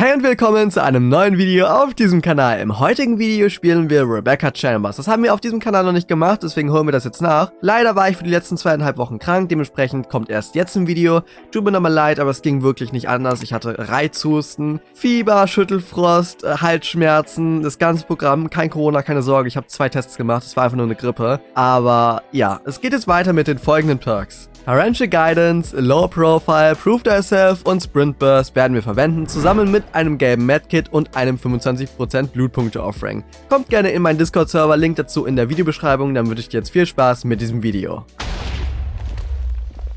Hi und willkommen zu einem neuen Video auf diesem Kanal. Im heutigen Video spielen wir Rebecca Chambers. Das haben wir auf diesem Kanal noch nicht gemacht, deswegen holen wir das jetzt nach. Leider war ich für die letzten zweieinhalb Wochen krank, dementsprechend kommt erst jetzt ein Video. Tut mir nochmal leid, aber es ging wirklich nicht anders. Ich hatte Reizhusten, Fieber, Schüttelfrost, äh, Halsschmerzen, das ganze Programm. Kein Corona, keine Sorge, ich habe zwei Tests gemacht, es war einfach nur eine Grippe. Aber ja, es geht jetzt weiter mit den folgenden Perks. Haranche Guidance, Low Profile, Prove Thyself und Sprint Burst werden wir verwenden, zusammen mit einem gelben Medkit und einem 25% Blutpunkte Offering. Kommt gerne in meinen Discord-Server, Link dazu in der Videobeschreibung, dann wünsche ich dir jetzt viel Spaß mit diesem Video.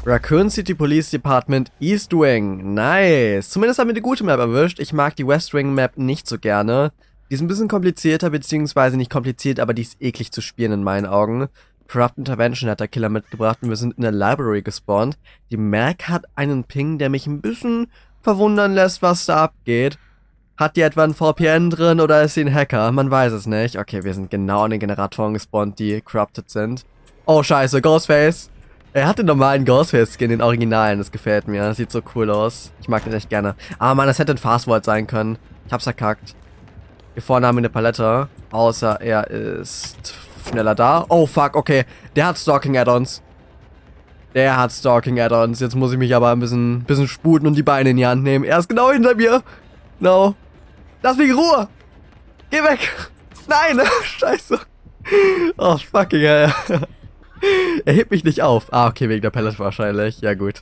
Raccoon City Police Department East Wing. Nice. Zumindest haben wir eine gute Map erwischt. Ich mag die West Wing Map nicht so gerne. Die ist ein bisschen komplizierter, beziehungsweise nicht kompliziert, aber die ist eklig zu spielen in meinen Augen. Corrupt Intervention hat der Killer mitgebracht und wir sind in der Library gespawnt. Die Mac hat einen Ping, der mich ein bisschen verwundern lässt, was da abgeht. Hat die etwa ein VPN drin oder ist sie ein Hacker? Man weiß es nicht. Okay, wir sind genau an den Generatoren gespawnt, die corrupted sind. Oh, scheiße, Ghostface. Er hat den normalen Ghostface-Skin, den Originalen. Das gefällt mir. Das sieht so cool aus. Ich mag den echt gerne. Ah, Mann, das hätte ein Fastword sein können. Ich hab's verkackt. Hier vorne haben wir eine Palette. Außer er ist schneller da. Oh, fuck, okay. Der hat Stalking-Add-ons. Der hat Stalking-Add-ons. Jetzt muss ich mich aber ein bisschen, bisschen sputen und die Beine in die Hand nehmen. Er ist genau hinter mir. No. Lass mich in Ruhe. Geh weg. Nein. Scheiße. Oh, fucking hell. er hebt mich nicht auf. Ah, okay, wegen der Palette wahrscheinlich. Ja, gut.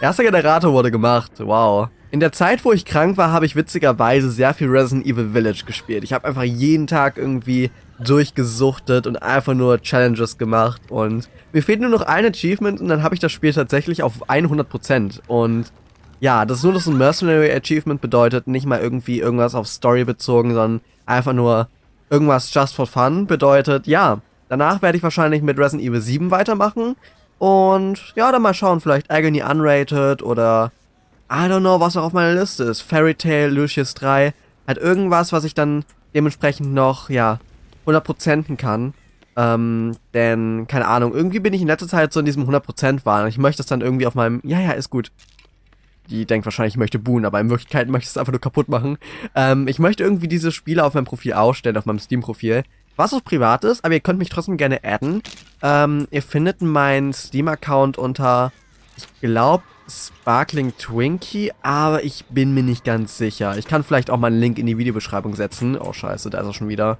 Erster Generator wurde gemacht. Wow. In der Zeit, wo ich krank war, habe ich witzigerweise sehr viel Resident Evil Village gespielt. Ich habe einfach jeden Tag irgendwie durchgesuchtet und einfach nur Challenges gemacht. Und mir fehlt nur noch ein Achievement und dann habe ich das Spiel tatsächlich auf 100% und ja, das ist nur so ein Mercenary Achievement bedeutet, nicht mal irgendwie irgendwas auf Story bezogen, sondern einfach nur irgendwas just for fun bedeutet, ja, danach werde ich wahrscheinlich mit Resident Evil 7 weitermachen. Und ja, dann mal schauen, vielleicht Agony Unrated oder I don't know, was noch auf meiner Liste ist. Fairy Tail, Lucius 3, halt irgendwas, was ich dann dementsprechend noch, ja, 100%en kann. Ähm, denn, keine Ahnung, irgendwie bin ich in letzter Zeit so in diesem 100% Wahn. Ich möchte es dann irgendwie auf meinem, ja, ja, ist gut. Die denkt wahrscheinlich, ich möchte buhen, aber in Wirklichkeit möchte ich es einfach nur kaputt machen. Ähm, ich möchte irgendwie diese Spiele auf meinem Profil ausstellen, auf meinem Steam-Profil. Was auch privat ist, aber ihr könnt mich trotzdem gerne adden. Ähm, ihr findet meinen Steam-Account unter, ich glaube, Sparkling Twinkie, aber ich bin mir nicht ganz sicher. Ich kann vielleicht auch mal einen Link in die Videobeschreibung setzen. Oh, scheiße, da ist er schon wieder.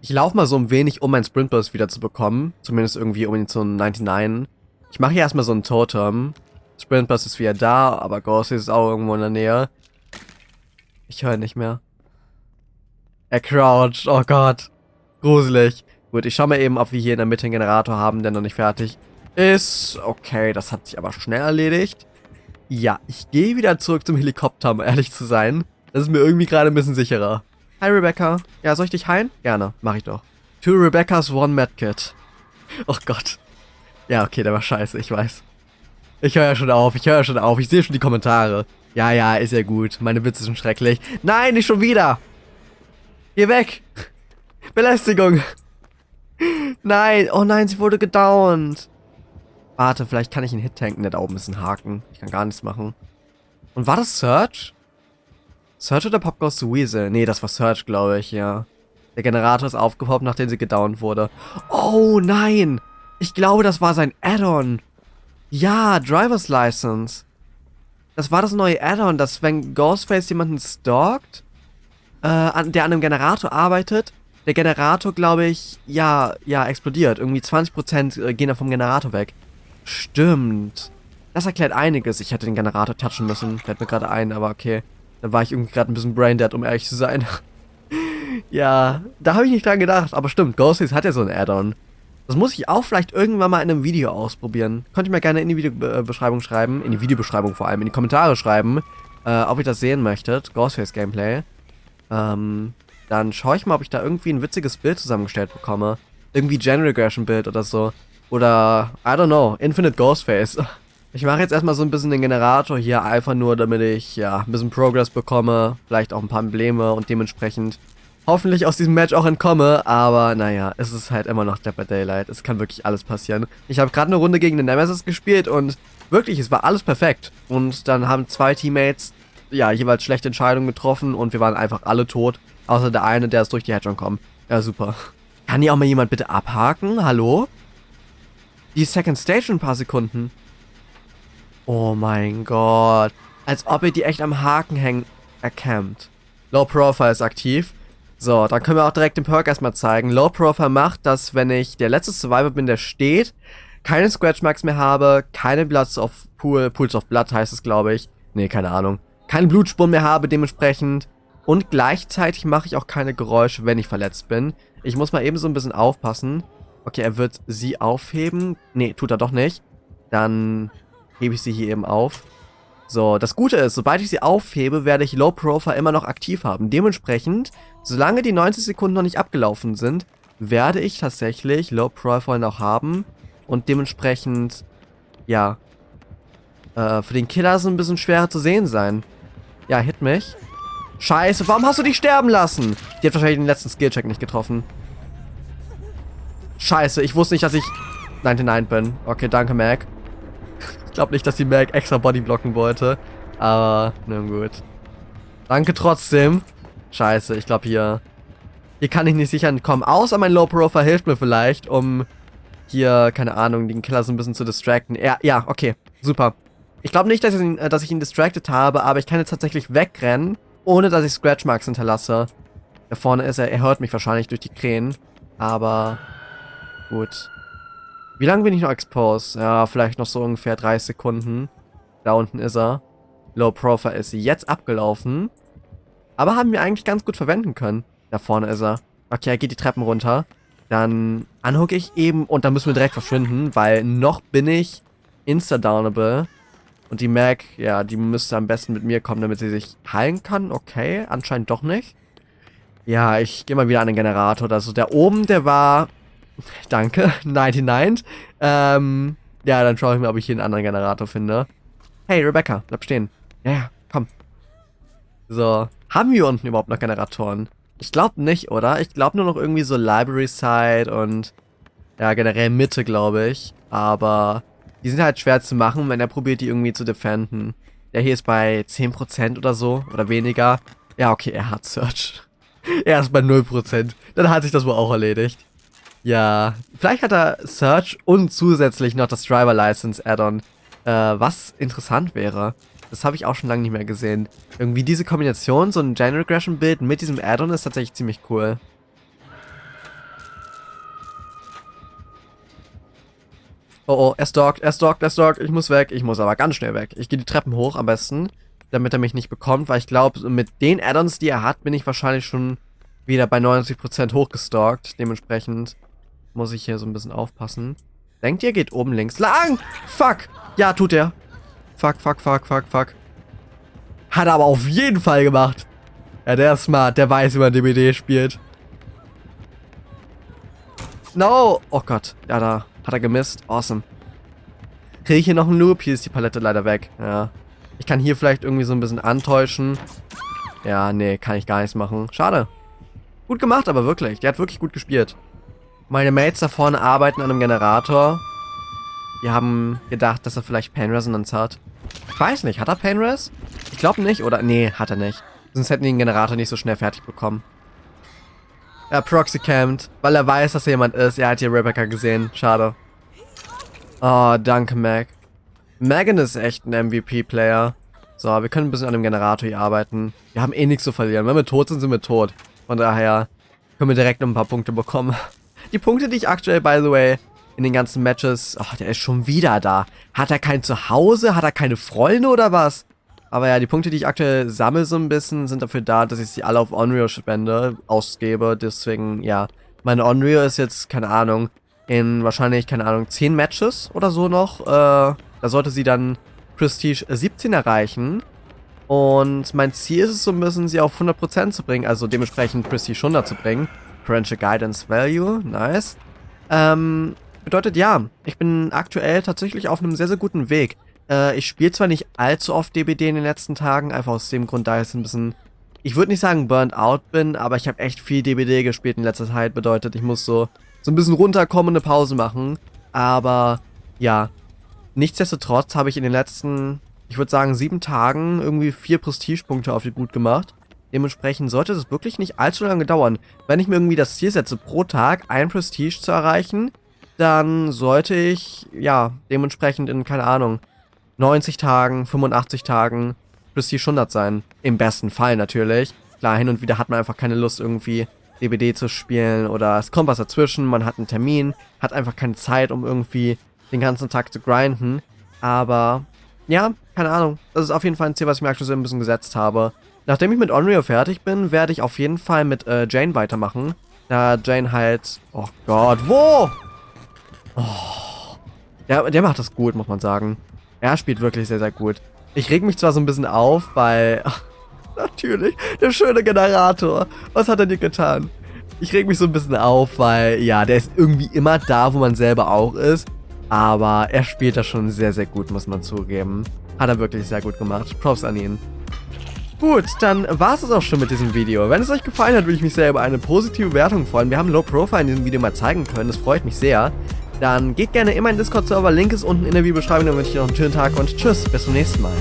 Ich laufe mal so ein wenig, um meinen Sprintburst wieder zu bekommen. Zumindest irgendwie um ihn zu 99. Ich mache hier erstmal so ein Totem. Sprintburst ist wieder da, aber Ghost ist auch irgendwo in der Nähe. Ich höre nicht mehr. Er croucht. Oh Gott. Gruselig. Gut, ich schau mal eben, ob wir hier in der Mitte einen Generator haben, der noch nicht fertig ist. Okay, das hat sich aber schnell erledigt. Ja, ich gehe wieder zurück zum Helikopter, um ehrlich zu sein. Das ist mir irgendwie gerade ein bisschen sicherer. Hi Rebecca. Ja, soll ich dich heilen? Gerne, mach ich doch. Two Rebeccas, one Medkit. Oh Gott. Ja, okay, der war scheiße, ich weiß. Ich höre ja schon auf, ich höre ja schon auf, ich sehe schon die Kommentare. Ja, ja, ist ja gut. Meine Witze sind schrecklich. Nein, nicht schon wieder! Geh weg! Belästigung! Nein, oh nein, sie wurde gedownt. Warte, vielleicht kann ich einen Hit tanken. Der da oben ist ein Haken. Ich kann gar nichts machen. Und war das Search? Search oder Pop Goes to Weasel? Nee, das war Search, glaube ich, ja. Der Generator ist aufgepoppt, nachdem sie gedownt wurde. Oh, nein! Ich glaube, das war sein Add-on. Ja, Driver's License. Das war das neue Add-on, dass wenn Ghostface jemanden stalkt, äh, an, der an einem Generator arbeitet, der Generator, glaube ich, ja, ja, explodiert. Irgendwie 20% äh, gehen da vom Generator weg. Stimmt. Das erklärt einiges. Ich hätte den Generator touchen müssen. Fällt mir gerade ein, aber okay. Da war ich irgendwie gerade ein bisschen braindead, um ehrlich zu sein. ja, da habe ich nicht dran gedacht. Aber stimmt, Ghostface hat ja so ein Add-on. Das muss ich auch vielleicht irgendwann mal in einem Video ausprobieren. Könnt ihr mir gerne in die Videobeschreibung schreiben. In die Videobeschreibung vor allem. In die Kommentare schreiben. Äh, ob ihr das sehen möchtet. Ghostface Gameplay. Ähm, dann schaue ich mal, ob ich da irgendwie ein witziges Bild zusammengestellt bekomme. Irgendwie Gen Regression Bild oder so. Oder, I don't know, Infinite Ghostface. Ich mache jetzt erstmal so ein bisschen den Generator hier, einfach nur, damit ich, ja, ein bisschen Progress bekomme, vielleicht auch ein paar Embleme und dementsprechend hoffentlich aus diesem Match auch entkomme, aber naja, es ist halt immer noch Dead by Daylight, es kann wirklich alles passieren. Ich habe gerade eine Runde gegen den Nemesis gespielt und wirklich, es war alles perfekt. Und dann haben zwei Teammates ja, jeweils schlechte Entscheidungen getroffen und wir waren einfach alle tot. Außer der eine, der ist durch die Hedgehog kommen. Ja, super. Kann hier auch mal jemand bitte abhaken? Hallo? Die Second Stage in ein paar Sekunden. Oh mein Gott. Als ob ihr die echt am Haken hängen erkämmt. Low Profile ist aktiv. So, dann können wir auch direkt den Perk erstmal zeigen. Low Profile macht, dass wenn ich der letzte Survivor bin, der steht, keine Scratch Marks mehr habe, keine Bloods of Pool, Pools of Blood heißt es, glaube ich. Nee, keine Ahnung. Keine Blutspuren mehr habe dementsprechend. Und gleichzeitig mache ich auch keine Geräusche, wenn ich verletzt bin. Ich muss mal eben so ein bisschen aufpassen. Okay, er wird sie aufheben. Nee, tut er doch nicht. Dann hebe ich sie hier eben auf. So, das Gute ist, sobald ich sie aufhebe, werde ich Low Profile immer noch aktiv haben. Dementsprechend, solange die 90 Sekunden noch nicht abgelaufen sind, werde ich tatsächlich Low Profile noch haben. Und dementsprechend, ja, äh, für den Killer so ein bisschen schwerer zu sehen sein. Ja, hit mich. Scheiße, warum hast du dich sterben lassen? Die hat wahrscheinlich den letzten Skillcheck nicht getroffen. Scheiße, ich wusste nicht, dass ich 99 bin. Okay, danke, Mac. Ich glaube nicht, dass die Mac extra Body blocken wollte. Aber, nun gut. Danke trotzdem. Scheiße, ich glaube hier... Hier kann ich nicht sicher entkommen. Außer mein Low Profile hilft mir vielleicht, um hier, keine Ahnung, den Killer so ein bisschen zu distracten. Ja, ja, okay. Super. Ich glaube nicht, dass ich, ihn, äh, dass ich ihn distracted habe, aber ich kann jetzt tatsächlich wegrennen, ohne dass ich Scratch Marks hinterlasse. Da vorne ist er, er hört mich wahrscheinlich durch die Krähen. Aber gut. Wie lange bin ich noch exposed? Ja, vielleicht noch so ungefähr 30 Sekunden. Da unten ist er. Low Profile ist jetzt abgelaufen. Aber haben wir eigentlich ganz gut verwenden können. Da vorne ist er. Okay, er geht die Treppen runter. Dann anhucke ich eben und dann müssen wir direkt verschwinden, weil noch bin ich insta-downable. Und die Mac, ja, die müsste am besten mit mir kommen, damit sie sich heilen kann. Okay, anscheinend doch nicht. Ja, ich gehe mal wieder an den Generator. Also der oben, der war... Danke, 99. Ähm, ja, dann schaue ich mal, ob ich hier einen anderen Generator finde. Hey, Rebecca, bleib stehen. Ja, ja, komm. So, haben wir unten überhaupt noch Generatoren? Ich glaube nicht, oder? Ich glaube nur noch irgendwie so Library Side und ja, generell Mitte, glaube ich. Aber die sind halt schwer zu machen, wenn er probiert, die irgendwie zu defenden. Der hier ist bei 10% oder so, oder weniger. Ja, okay, er hat Search. er ist bei 0%. Dann hat sich das wohl auch erledigt. Ja, vielleicht hat er Search und zusätzlich noch das Driver License Add-on. Äh, was interessant wäre. Das habe ich auch schon lange nicht mehr gesehen. Irgendwie diese Kombination, so ein Gen Regression Bild mit diesem Add-on ist tatsächlich ziemlich cool. Oh oh, er stalkt, er stalkt, er stalkt. Ich muss weg. Ich muss aber ganz schnell weg. Ich gehe die Treppen hoch am besten, damit er mich nicht bekommt, weil ich glaube, mit den Addons, die er hat, bin ich wahrscheinlich schon wieder bei 90% hochgestalkt. Dementsprechend muss ich hier so ein bisschen aufpassen. Denkt ihr, geht oben links lang? Fuck! Ja, tut er. Fuck, fuck, fuck, fuck, fuck. Hat er aber auf jeden Fall gemacht. Ja, der ist smart. Der weiß, wie man DBD spielt. No! Oh Gott. Ja, da hat er gemisst. Awesome. Kriege ich hier noch einen Loop? Hier ist die Palette leider weg. Ja. Ich kann hier vielleicht irgendwie so ein bisschen antäuschen. Ja, nee, kann ich gar nichts machen. Schade. Gut gemacht, aber wirklich. Der hat wirklich gut gespielt. Meine Mates da vorne arbeiten an einem Generator. Die haben gedacht, dass er vielleicht Pain Resonance hat. Ich weiß nicht, hat er Pain Res? Ich glaube nicht, oder? Nee, hat er nicht. Sonst hätten die den Generator nicht so schnell fertig bekommen. Er Proxy campt, weil er weiß, dass er jemand ist. Er hat hier Rebecca gesehen. Schade. Oh, danke, Mac. Megan ist echt ein MVP-Player. So, wir können ein bisschen an dem Generator hier arbeiten. Wir haben eh nichts zu verlieren. Wenn wir tot sind, sind wir tot. Von daher können wir direkt noch ein paar Punkte bekommen. Die Punkte, die ich aktuell, by the way, in den ganzen Matches... Oh, der ist schon wieder da. Hat er kein Zuhause? Hat er keine Freunde oder was? Aber ja, die Punkte, die ich aktuell sammle so ein bisschen, sind dafür da, dass ich sie alle auf Onryo spende, ausgebe. Deswegen, ja, meine Onryo ist jetzt, keine Ahnung, in wahrscheinlich, keine Ahnung, 10 Matches oder so noch. Äh, da sollte sie dann Prestige 17 erreichen. Und mein Ziel ist es so ein bisschen, sie auf 100% zu bringen, also dementsprechend Prestige 100 zu bringen. Parental Guidance Value, nice. Ähm, bedeutet ja, ich bin aktuell tatsächlich auf einem sehr, sehr guten Weg. Äh, ich spiele zwar nicht allzu oft DBD in den letzten Tagen, einfach aus dem Grund, da ich ein bisschen, ich würde nicht sagen burnt out bin, aber ich habe echt viel DBD gespielt in letzter Zeit, bedeutet, ich muss so, so ein bisschen runterkommen und eine Pause machen. Aber, ja, nichtsdestotrotz habe ich in den letzten ich würde sagen, sieben Tagen irgendwie vier Prestigepunkte auf die gut gemacht. Dementsprechend sollte es wirklich nicht allzu lange dauern. Wenn ich mir irgendwie das Ziel setze, pro Tag ein Prestige zu erreichen, dann sollte ich, ja, dementsprechend in, keine Ahnung, 90 Tagen, 85 Tagen Prestige 100 sein. Im besten Fall natürlich. Klar, hin und wieder hat man einfach keine Lust, irgendwie DBD zu spielen oder es kommt was dazwischen, man hat einen Termin, hat einfach keine Zeit, um irgendwie den ganzen Tag zu grinden. Aber ja, keine Ahnung. Das ist auf jeden Fall ein Ziel, was ich mir aktuell ein bisschen gesetzt habe. Nachdem ich mit Onryo fertig bin, werde ich auf jeden Fall mit äh, Jane weitermachen. Da Jane halt... Oh Gott, wo? Oh. Der, der macht das gut, muss man sagen. Er spielt wirklich sehr, sehr gut. Ich reg mich zwar so ein bisschen auf, weil... Natürlich, der schöne Generator. Was hat er dir getan? Ich reg mich so ein bisschen auf, weil, ja, der ist irgendwie immer da, wo man selber auch ist. Aber er spielt das schon sehr, sehr gut, muss man zugeben. Hat er wirklich sehr gut gemacht. Props an ihn. Gut, dann war es auch schon mit diesem Video. Wenn es euch gefallen hat, würde ich mich sehr über eine positive Wertung freuen. Wir haben Low Profile in diesem Video mal zeigen können, das freut mich sehr. Dann geht gerne in meinen Discord-Server, Link ist unten in der Videobeschreibung. Dann wünsche ich noch einen schönen Tag und tschüss, bis zum nächsten Mal.